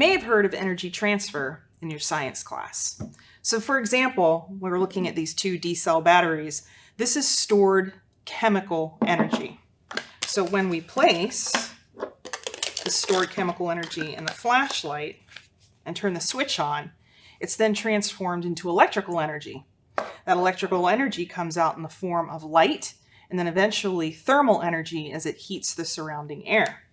may have heard of energy transfer in your science class. So for example, we're looking at these two D-cell batteries. This is stored chemical energy. So when we place the stored chemical energy in the flashlight and turn the switch on, it's then transformed into electrical energy. That electrical energy comes out in the form of light and then eventually thermal energy as it heats the surrounding air.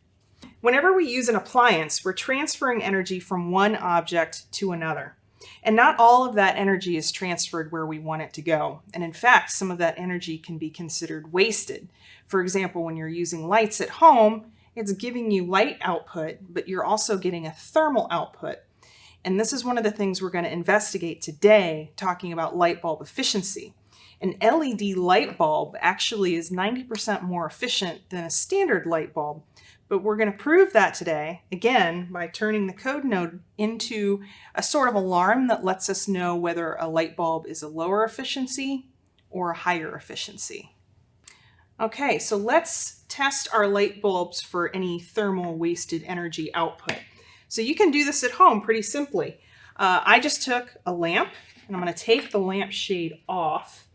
Whenever we use an appliance, we're transferring energy from one object to another. And not all of that energy is transferred where we want it to go. And in fact, some of that energy can be considered wasted. For example, when you're using lights at home, it's giving you light output, but you're also getting a thermal output. And this is one of the things we're going to investigate today, talking about light bulb efficiency. An LED light bulb actually is 90% more efficient than a standard light bulb, but we're going to prove that today, again, by turning the code node into a sort of alarm that lets us know whether a light bulb is a lower efficiency or a higher efficiency. Okay, so let's test our light bulbs for any thermal wasted energy output. So you can do this at home pretty simply. Uh, I just took a lamp and I'm going to take the lamp shade off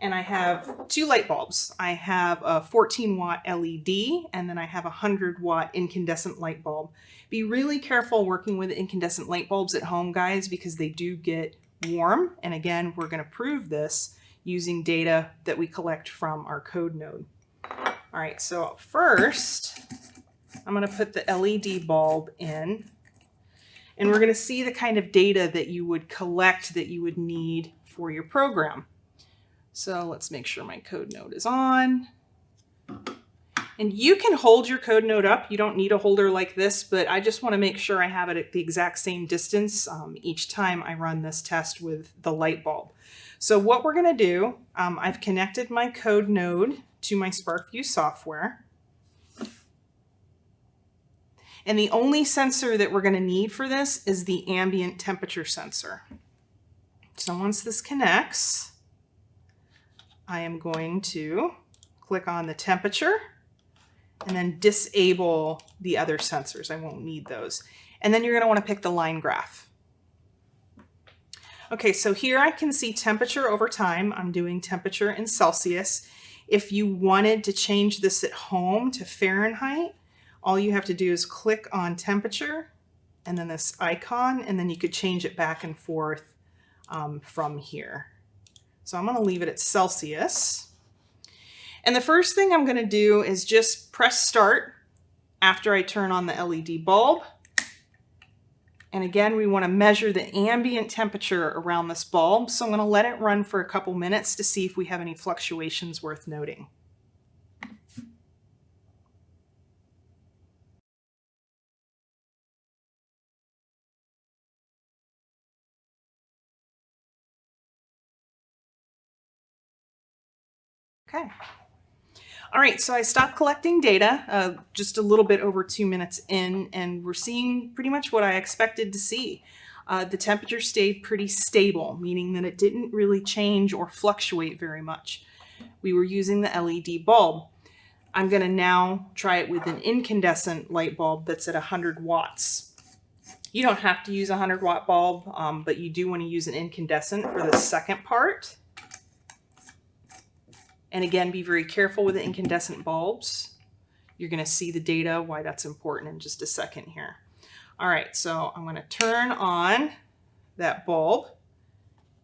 and I have two light bulbs. I have a 14 watt LED and then I have a 100 watt incandescent light bulb. Be really careful working with incandescent light bulbs at home, guys, because they do get warm. And again, we're going to prove this using data that we collect from our code node. All right, so first, I'm going to put the LED bulb in and we're going to see the kind of data that you would collect that you would need for your program. So let's make sure my code node is on. And you can hold your code node up. You don't need a holder like this, but I just want to make sure I have it at the exact same distance um, each time I run this test with the light bulb. So what we're going to do, um, I've connected my code node to my SPARKvue software. And the only sensor that we're going to need for this is the ambient temperature sensor. So once this connects, I am going to click on the temperature and then disable the other sensors. I won't need those. And then you're going to want to pick the line graph. Okay, so here I can see temperature over time. I'm doing temperature in Celsius. If you wanted to change this at home to Fahrenheit, all you have to do is click on temperature and then this icon, and then you could change it back and forth um, from here. So I'm going to leave it at Celsius. And the first thing I'm going to do is just press start after I turn on the LED bulb. And again, we want to measure the ambient temperature around this bulb. So I'm going to let it run for a couple minutes to see if we have any fluctuations worth noting. Okay. All right, so I stopped collecting data uh, just a little bit over two minutes in, and we're seeing pretty much what I expected to see. Uh, the temperature stayed pretty stable, meaning that it didn't really change or fluctuate very much. We were using the LED bulb. I'm going to now try it with an incandescent light bulb that's at 100 watts. You don't have to use a 100 watt bulb, um, but you do want to use an incandescent for the second part. And again, be very careful with the incandescent bulbs. You're going to see the data, why that's important in just a second here. All right, so I'm going to turn on that bulb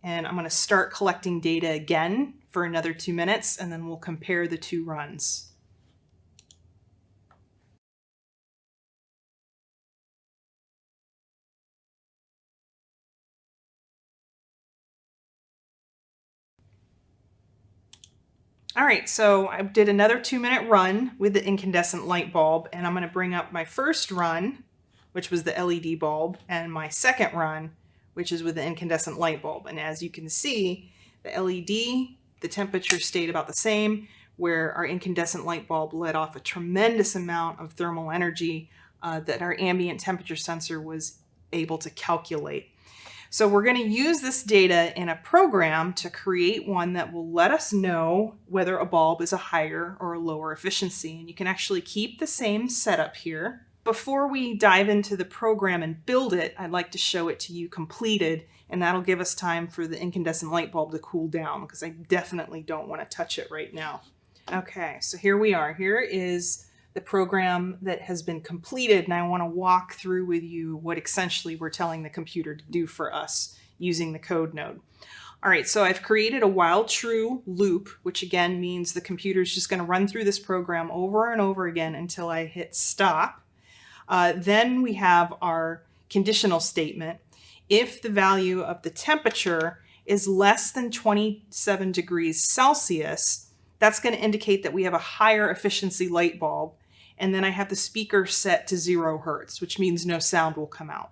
and I'm going to start collecting data again for another two minutes and then we'll compare the two runs. All right, so I did another two minute run with the incandescent light bulb and I'm gonna bring up my first run, which was the LED bulb, and my second run, which is with the incandescent light bulb. And as you can see, the LED, the temperature stayed about the same, where our incandescent light bulb let off a tremendous amount of thermal energy uh, that our ambient temperature sensor was able to calculate. So we're going to use this data in a program to create one that will let us know whether a bulb is a higher or a lower efficiency. And you can actually keep the same setup here. before we dive into the program and build it, I'd like to show it to you completed, and that'll give us time for the incandescent light bulb to cool down because I definitely don't want to touch it right now. Okay, so here we are. Here is the program that has been completed, and I want to walk through with you what essentially we're telling the computer to do for us using the code node. All right, so I've created a while true loop, which again means the computer is just going to run through this program over and over again until I hit stop. Uh, then we have our conditional statement. If the value of the temperature is less than 27 degrees Celsius, that's going to indicate that we have a higher efficiency light bulb. And then I have the speaker set to zero hertz, which means no sound will come out.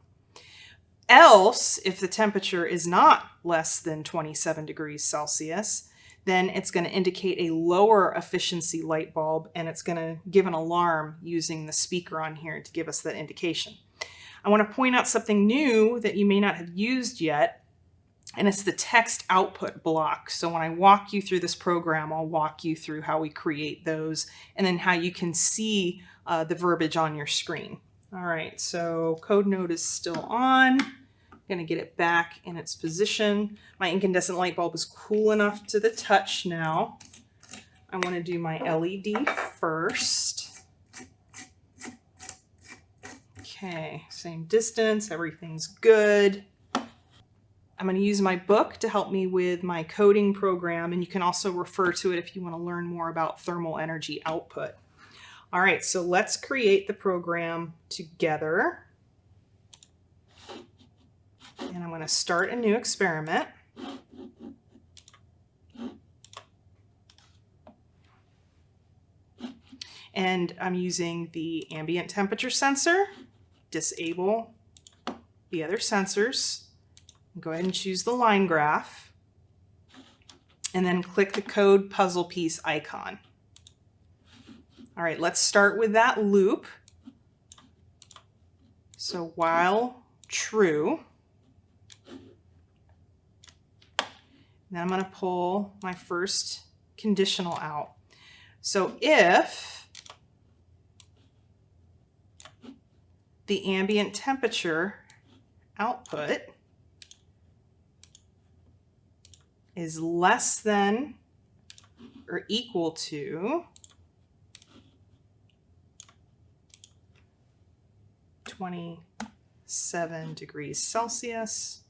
Else, if the temperature is not less than 27 degrees Celsius, then it's going to indicate a lower efficiency light bulb and it's going to give an alarm using the speaker on here to give us that indication. I want to point out something new that you may not have used yet, and it's the text output block. So when I walk you through this program, I'll walk you through how we create those and then how you can see uh, the verbiage on your screen. All right, so code node is still on. I'm gonna get it back in its position. My incandescent light bulb is cool enough to the touch now. I wanna do my LED first. Okay, same distance, everything's good. I'm going to use my book to help me with my coding program, and you can also refer to it if you want to learn more about thermal energy output. All right, so let's create the program together. And I'm going to start a new experiment. And I'm using the ambient temperature sensor, disable the other sensors, go ahead and choose the line graph, and then click the code puzzle piece icon. All right, let's start with that loop. So while true, then I'm going to pull my first conditional out. So if the ambient temperature output is less than or equal to 27 degrees Celsius.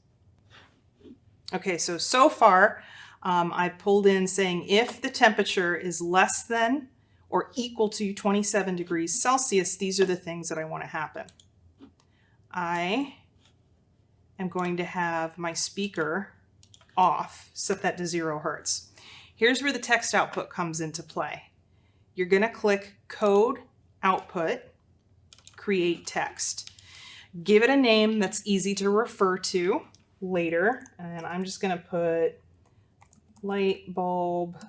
Okay, so, so far um, I pulled in saying if the temperature is less than or equal to 27 degrees Celsius, these are the things that I want to happen. I am going to have my speaker off, set that to zero hertz. Here's where the text output comes into play. You're going to click code output create text. Give it a name that's easy to refer to later. And I'm just going to put light bulb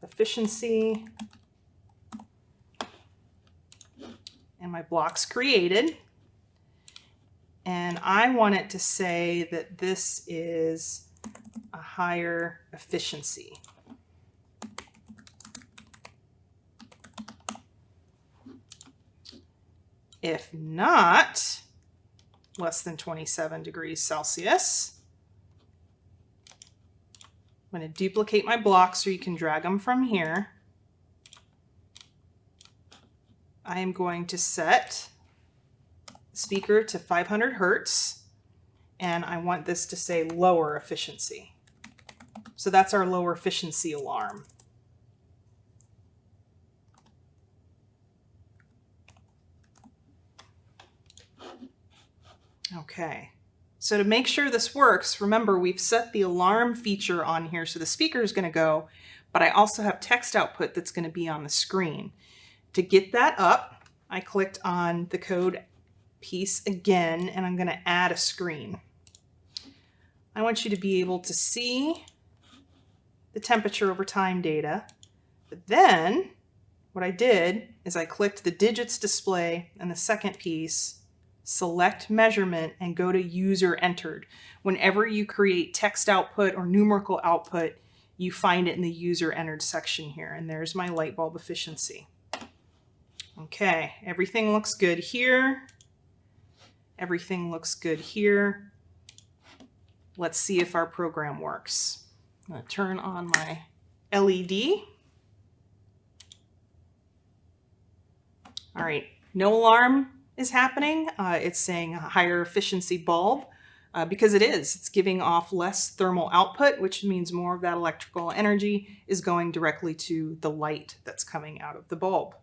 efficiency and my block's created. And I want it to say that this is a higher efficiency. If not, less than 27 degrees Celsius. I'm going to duplicate my blocks so you can drag them from here. I am going to set speaker to 500 Hertz and I want this to say lower efficiency. So that's our lower efficiency alarm. Okay, so to make sure this works, remember we've set the alarm feature on here so the speaker is going to go, but I also have text output that's going to be on the screen. To get that up, I clicked on the code piece again and I'm going to add a screen. I want you to be able to see the temperature over time data, but then what I did is I clicked the digits display and the second piece select measurement, and go to user entered. Whenever you create text output or numerical output, you find it in the user entered section here. And there's my light bulb efficiency. Okay, everything looks good here. Everything looks good here. Let's see if our program works. I'm gonna turn on my LED. All right, no alarm is happening. Uh, it's saying a higher efficiency bulb uh, because it is. It's giving off less thermal output, which means more of that electrical energy is going directly to the light that's coming out of the bulb.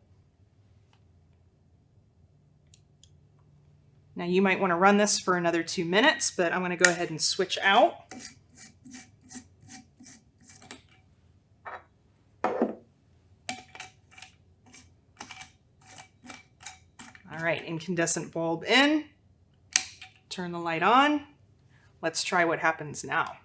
Now you might want to run this for another two minutes, but I'm going to go ahead and switch out. All right, incandescent bulb in. Turn the light on. Let's try what happens now.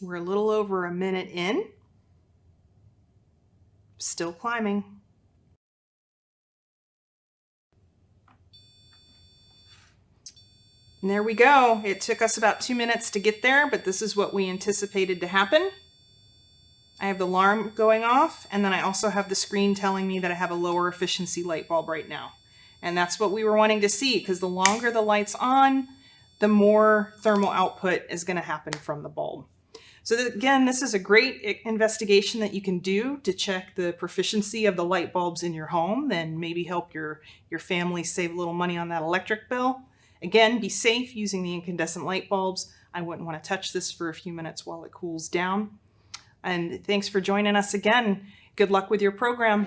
We're a little over a minute in. Still climbing. And there we go. It took us about two minutes to get there, but this is what we anticipated to happen. I have the alarm going off, and then I also have the screen telling me that I have a lower efficiency light bulb right now. And that's what we were wanting to see, because the longer the light's on, the more thermal output is going to happen from the bulb. So that, again, this is a great investigation that you can do to check the proficiency of the light bulbs in your home and maybe help your, your family save a little money on that electric bill. Again, be safe using the incandescent light bulbs. I wouldn't want to touch this for a few minutes while it cools down. And thanks for joining us again. Good luck with your program.